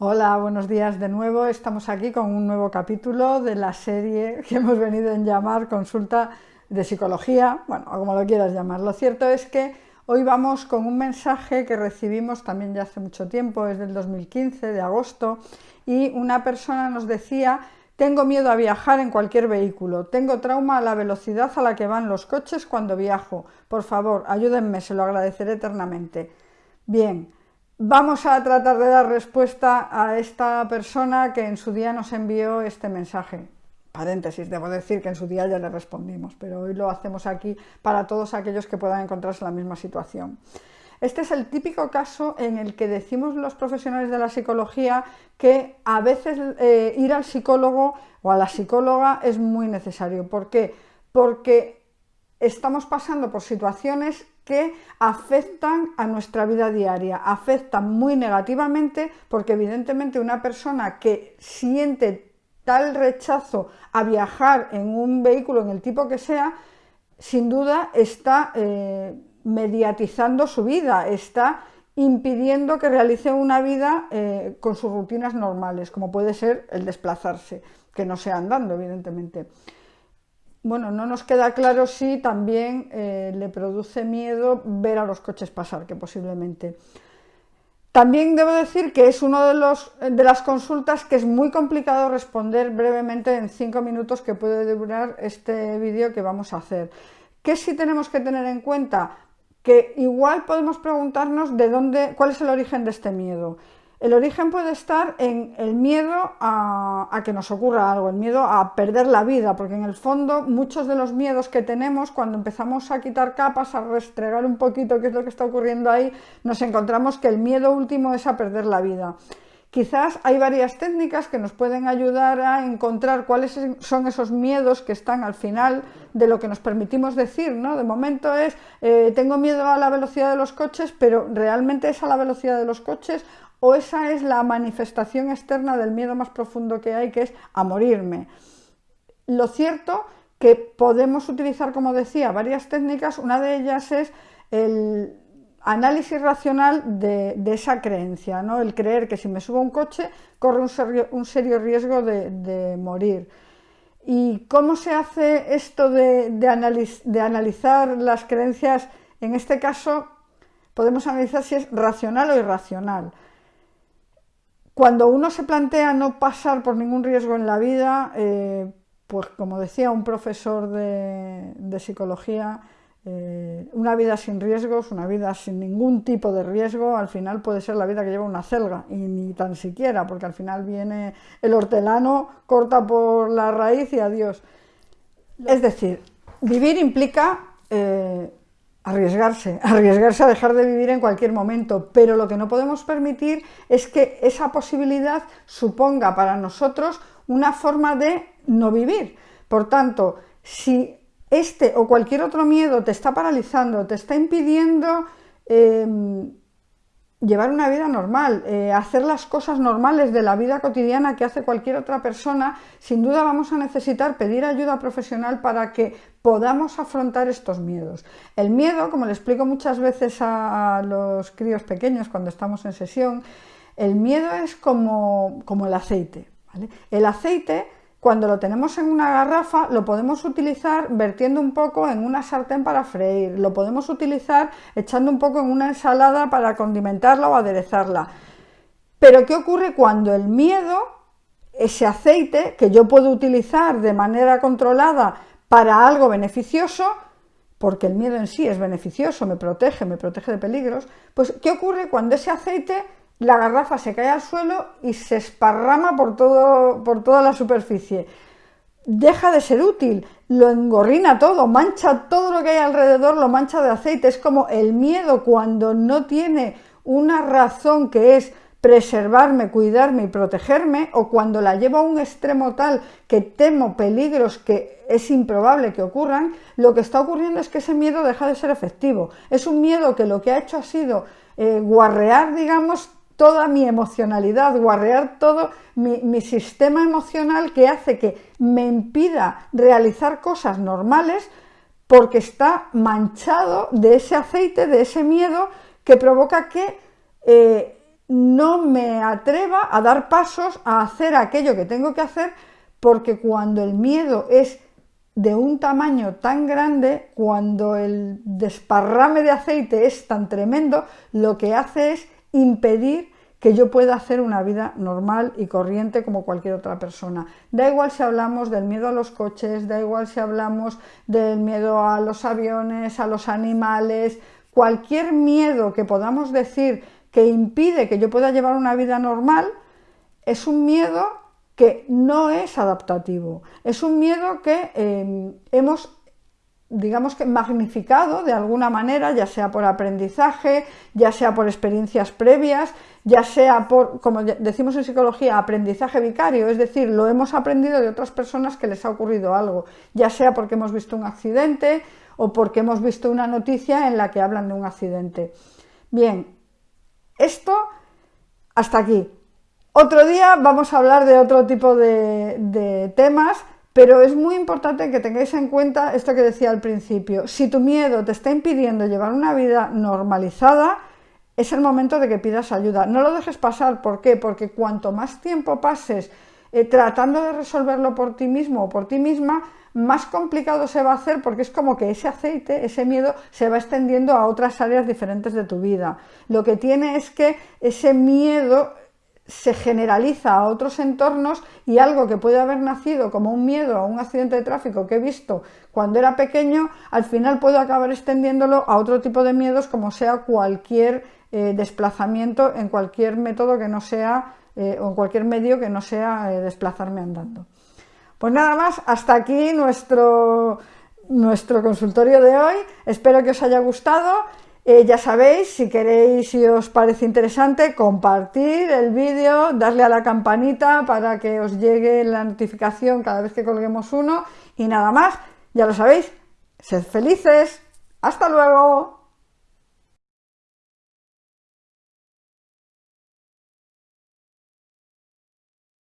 Hola, buenos días de nuevo. Estamos aquí con un nuevo capítulo de la serie que hemos venido en llamar Consulta de Psicología, bueno, como lo quieras llamar. Lo cierto es que hoy vamos con un mensaje que recibimos también ya hace mucho tiempo, es del 2015, de agosto, y una persona nos decía tengo miedo a viajar en cualquier vehículo, tengo trauma a la velocidad a la que van los coches cuando viajo. Por favor, ayúdenme, se lo agradeceré eternamente. Bien, Vamos a tratar de dar respuesta a esta persona que en su día nos envió este mensaje. Paréntesis, debo decir que en su día ya le respondimos, pero hoy lo hacemos aquí para todos aquellos que puedan encontrarse en la misma situación. Este es el típico caso en el que decimos los profesionales de la psicología que a veces eh, ir al psicólogo o a la psicóloga es muy necesario. ¿Por qué? Porque estamos pasando por situaciones que afectan a nuestra vida diaria, afectan muy negativamente porque evidentemente una persona que siente tal rechazo a viajar en un vehículo, en el tipo que sea, sin duda está eh, mediatizando su vida, está impidiendo que realice una vida eh, con sus rutinas normales, como puede ser el desplazarse, que no sea andando, evidentemente bueno, no nos queda claro si también eh, le produce miedo ver a los coches pasar, que posiblemente. También debo decir que es una de, de las consultas que es muy complicado responder brevemente en cinco minutos que puede durar este vídeo que vamos a hacer. ¿Qué sí tenemos que tener en cuenta? Que igual podemos preguntarnos de dónde, cuál es el origen de este miedo. El origen puede estar en el miedo a, que nos ocurra algo, el miedo a perder la vida, porque en el fondo muchos de los miedos que tenemos cuando empezamos a quitar capas, a restregar un poquito qué es lo que está ocurriendo ahí, nos encontramos que el miedo último es a perder la vida. Quizás hay varias técnicas que nos pueden ayudar a encontrar cuáles son esos miedos que están al final de lo que nos permitimos decir, ¿no? De momento es, eh, tengo miedo a la velocidad de los coches, pero ¿realmente es a la velocidad de los coches o esa es la manifestación externa del miedo más profundo que hay, que es a morirme. Lo cierto que podemos utilizar, como decía, varias técnicas, una de ellas es el análisis racional de, esa creencia, ¿no? el creer que si me subo a un coche corre un serio, riesgo de, morir. ¿Y cómo se hace esto de, de analizar las creencias? En este caso podemos analizar si es racional o irracional. Cuando uno se plantea no pasar por ningún riesgo en la vida, eh, pues como decía un profesor de, psicología, eh, una vida sin riesgos, una vida sin ningún tipo de riesgo, al final puede ser la vida que lleva una celga, y ni tan siquiera, porque al final viene el hortelano, corta por la raíz y adiós. Es decir, vivir implica eh, arriesgarse, arriesgarse a dejar de vivir en cualquier momento, pero lo que no podemos permitir es que esa posibilidad suponga para nosotros una forma de no vivir. Por tanto, si este o cualquier otro miedo te está paralizando, te está impidiendo em, llevar una vida normal, eh, hacer las cosas normales de la vida cotidiana que hace cualquier otra persona, sin duda vamos a necesitar pedir ayuda profesional para que podamos afrontar estos miedos. El miedo, como le explico muchas veces a los críos pequeños cuando estamos en sesión, el miedo es como, como el aceite. El aceite cuando lo tenemos en una garrafa, lo podemos utilizar vertiendo un poco en una sartén para freír, lo podemos utilizar echando un poco en una ensalada para condimentarla o aderezarla. Pero ¿qué ocurre cuando el miedo, ese aceite que yo puedo utilizar de manera controlada para algo beneficioso, porque el miedo en sí es beneficioso, me protege, me protege de peligros, pues ¿qué ocurre cuando ese aceite la garrafa se cae al suelo y se esparrama por, todo, por toda la superficie. Deja de ser útil, lo engorrina todo, mancha todo lo que hay alrededor, lo mancha de aceite. Es como el miedo cuando no tiene una razón que es preservarme, cuidarme y protegerme, o cuando la llevo a un extremo tal que temo peligros que es improbable que ocurran, lo que está ocurriendo es que ese miedo deja de ser efectivo. Es un miedo que lo que ha hecho ha sido eh, guarrear, digamos, toda mi emocionalidad, guarrear todo mi, sistema emocional que hace que me impida realizar cosas normales porque está manchado de ese aceite, de ese miedo que provoca que eh, no me atreva a dar pasos a hacer aquello que tengo que hacer porque cuando el miedo es de un tamaño tan grande, cuando el desparrame de aceite es tan tremendo, lo que hace es impedir que yo pueda hacer una vida normal y corriente como cualquier otra persona. Da igual si hablamos del miedo a los coches, da igual si hablamos del miedo a los aviones, a los animales, cualquier miedo que podamos decir que impide que yo pueda llevar una vida normal, es un miedo que no es adaptativo, es un miedo que eh, hemos digamos que magnificado de alguna manera, ya sea por aprendizaje, ya sea por experiencias previas, ya sea por, como decimos en psicología, aprendizaje vicario, es decir, lo hemos aprendido de otras personas que les ha ocurrido algo, ya sea porque hemos visto un accidente o porque hemos visto una noticia en la que hablan de un accidente. Bien, esto hasta aquí. Otro día vamos a hablar de otro tipo de, temas, pero es muy importante que tengáis en cuenta esto que decía al principio. Si tu miedo te está impidiendo llevar una vida normalizada, es el momento de que pidas ayuda. No lo dejes pasar, ¿por qué? Porque cuanto más tiempo pases eh, tratando de resolverlo por ti mismo o por ti misma, más complicado se va a hacer porque es como que ese aceite, ese miedo, se va extendiendo a otras áreas diferentes de tu vida. Lo que tiene es que ese miedo se generaliza a otros entornos y algo que puede haber nacido como un miedo a un accidente de tráfico que he visto cuando era pequeño, al final puedo acabar extendiéndolo a otro tipo de miedos como sea cualquier eh, desplazamiento en cualquier método que no sea eh, o en cualquier medio que no sea eh, desplazarme andando. Pues nada más, hasta aquí nuestro, nuestro consultorio de hoy, espero que os haya gustado. Eh, ya sabéis, si queréis, si os parece interesante, compartir el vídeo, darle a la campanita para que os llegue la notificación cada vez que colguemos uno. Y nada más, ya lo sabéis, sed felices, hasta luego.